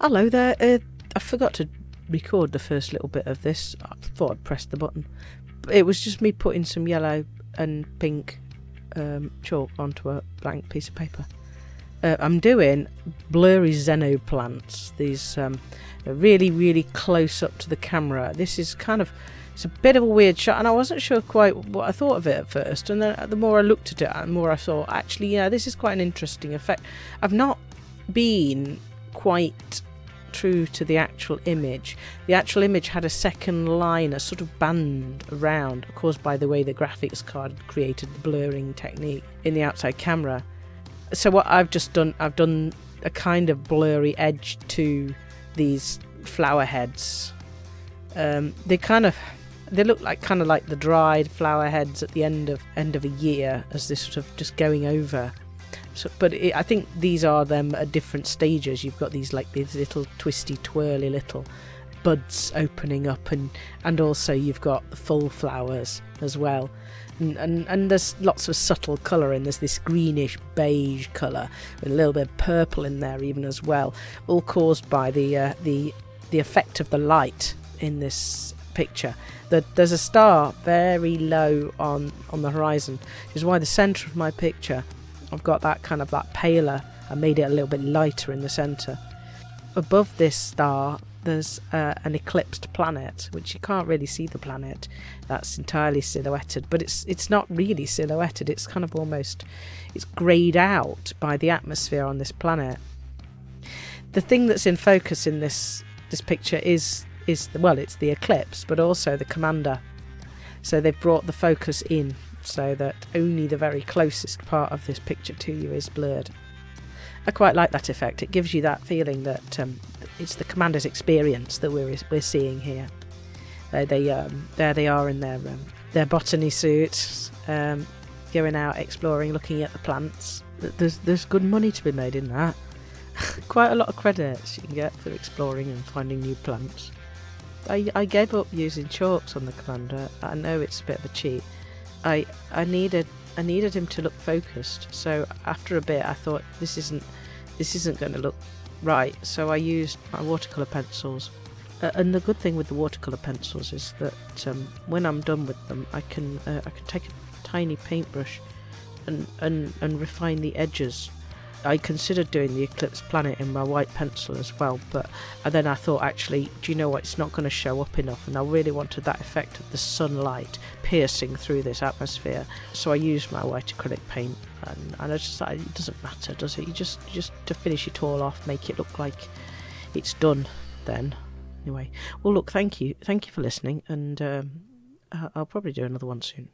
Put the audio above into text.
Hello there. Uh, I forgot to record the first little bit of this. I thought I'd press the button. It was just me putting some yellow and pink um, chalk onto a blank piece of paper. Uh, I'm doing blurry xenoplants. These um, really, really close up to the camera. This is kind of it's a bit of a weird shot, and I wasn't sure quite what I thought of it at first. And then the more I looked at it, the more I thought, actually, yeah, this is quite an interesting effect. I've not been quite true to the actual image. The actual image had a second line, a sort of band around, caused by the way the graphics card created the blurring technique in the outside camera. So what I've just done, I've done a kind of blurry edge to these flower heads. Um, they kind of they look like kind of like the dried flower heads at the end of end of a year as they're sort of just going over so, but it, I think these are them at different stages. You've got these like these little twisty, twirly little buds opening up, and and also you've got the full flowers as well. And, and, and there's lots of subtle colour and there's this greenish beige colour with a little bit of purple in there even as well, all caused by the uh, the the effect of the light in this picture. That there's a star very low on on the horizon, which is why the centre of my picture I've got that kind of that paler. I made it a little bit lighter in the centre. Above this star, there's uh, an eclipsed planet, which you can't really see the planet. That's entirely silhouetted, but it's it's not really silhouetted. It's kind of almost it's greyed out by the atmosphere on this planet. The thing that's in focus in this this picture is is the, well, it's the eclipse, but also the commander. So they've brought the focus in so that only the very closest part of this picture to you is blurred. I quite like that effect. It gives you that feeling that um, it's the commander's experience that we're we're seeing here. They, they um, there they are in their um, their botany suits, um, going out exploring, looking at the plants. There's there's good money to be made in that. quite a lot of credits you can get for exploring and finding new plants. I, I gave up using chalks on the commander. I know it's a bit of a cheat, I I needed I needed him to look focused. So after a bit, I thought this isn't this isn't going to look right. So I used my watercolor pencils. Uh, and the good thing with the watercolor pencils is that um, when I'm done with them, I can uh, I can take a tiny paintbrush and and and refine the edges I considered doing the Eclipse Planet in my white pencil as well, but and then I thought actually, do you know what? It's not going to show up enough, and I really wanted that effect of the sunlight piercing through this atmosphere. So I used my white acrylic paint, and, and I just thought it doesn't matter, does it? You just just to finish it all off, make it look like it's done. Then, anyway, well, look, thank you, thank you for listening, and um, I'll probably do another one soon.